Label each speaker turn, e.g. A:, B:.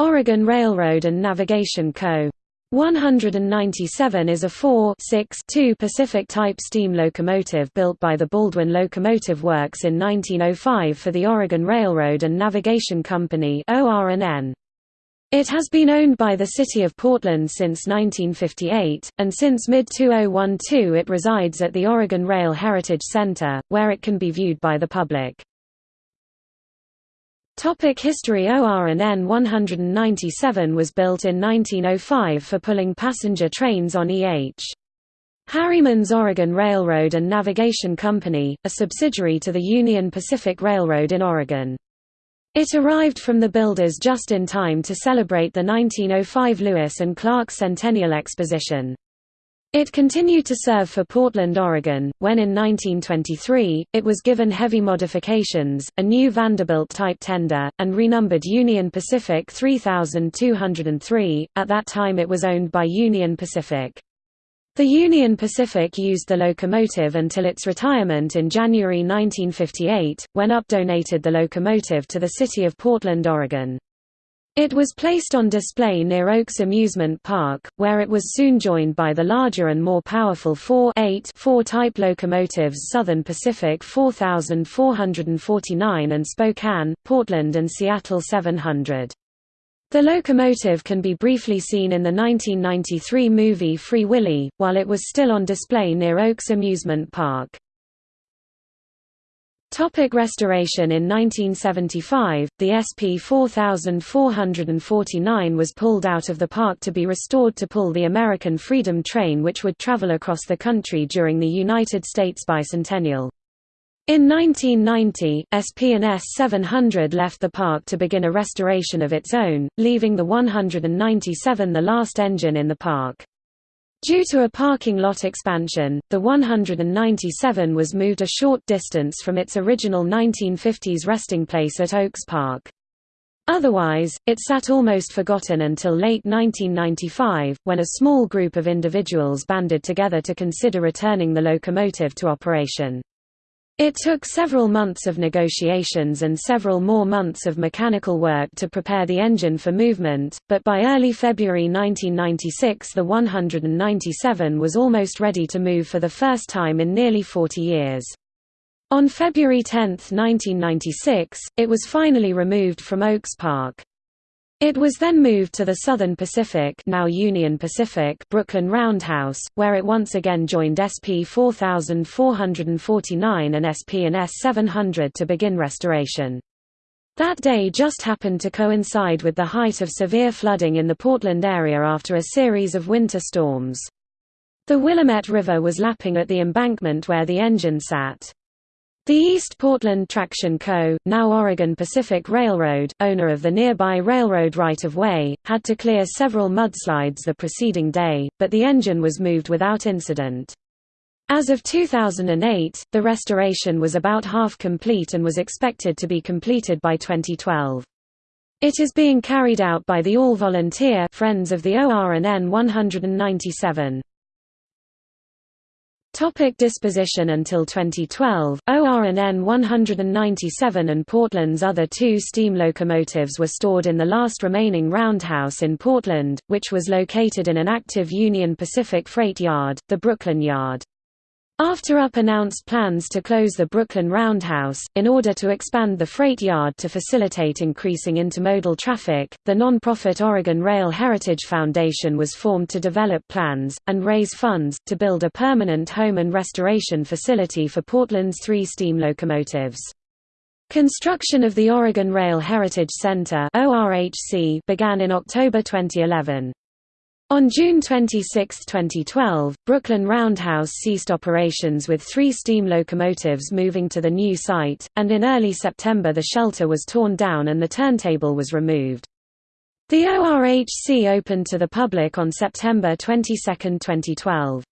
A: Oregon Railroad and Navigation Co. 197 is a 4-6-2 Pacific-type steam locomotive built by the Baldwin Locomotive Works in 1905 for the Oregon Railroad and Navigation Company It has been owned by the City of Portland since 1958, and since mid-2012 it resides at the Oregon Rail Heritage Center, where it can be viewed by the public. Topic history ORN 197 was built in 1905 for pulling passenger trains on E.H. Harriman's Oregon Railroad and Navigation Company, a subsidiary to the Union Pacific Railroad in Oregon. It arrived from the builders just in time to celebrate the 1905 Lewis and Clark Centennial Exposition. It continued to serve for Portland, Oregon, when in 1923, it was given heavy modifications, a new Vanderbilt-type tender, and renumbered Union Pacific 3203, at that time it was owned by Union Pacific. The Union Pacific used the locomotive until its retirement in January 1958, when UP donated the locomotive to the city of Portland, Oregon. It was placed on display near Oaks Amusement Park, where it was soon joined by the larger and more powerful 4 8 4 type locomotives Southern Pacific 4449 and Spokane, Portland and Seattle 700. The locomotive can be briefly seen in the 1993 movie Free Willy, while it was still on display near Oaks Amusement Park. Topic restoration In 1975, the SP 4449 was pulled out of the park to be restored to pull the American Freedom Train which would travel across the country during the United States bicentennial. In 1990, SP&S 700 left the park to begin a restoration of its own, leaving the 197 the last engine in the park. Due to a parking lot expansion, the 197 was moved a short distance from its original 1950s resting place at Oaks Park. Otherwise, it sat almost forgotten until late 1995, when a small group of individuals banded together to consider returning the locomotive to operation. It took several months of negotiations and several more months of mechanical work to prepare the engine for movement, but by early February 1996 the 197 was almost ready to move for the first time in nearly 40 years. On February 10, 1996, it was finally removed from Oaks Park. It was then moved to the Southern Pacific now Union Pacific Brooklyn Roundhouse, where it once again joined SP 4449 and SP and S 700 to begin restoration. That day just happened to coincide with the height of severe flooding in the Portland area after a series of winter storms. The Willamette River was lapping at the embankment where the engine sat. The East Portland Traction Co., now Oregon Pacific Railroad, owner of the nearby railroad right-of-way, had to clear several mudslides the preceding day, but the engine was moved without incident. As of 2008, the restoration was about half complete and was expected to be completed by 2012. It is being carried out by the all-volunteer Friends of the ORN 197. Topic disposition Until 2012, ORN 197 and Portland's other two steam locomotives were stored in the last remaining roundhouse in Portland, which was located in an active Union Pacific freight yard, the Brooklyn Yard. After UP announced plans to close the Brooklyn Roundhouse, in order to expand the freight yard to facilitate increasing intermodal traffic, the non-profit Oregon Rail Heritage Foundation was formed to develop plans, and raise funds, to build a permanent home and restoration facility for Portland's three steam locomotives. Construction of the Oregon Rail Heritage Center began in October 2011. On June 26, 2012, Brooklyn Roundhouse ceased operations with three steam locomotives moving to the new site, and in early September the shelter was torn down and the turntable was removed. The ORHC opened to the public on September 22, 2012.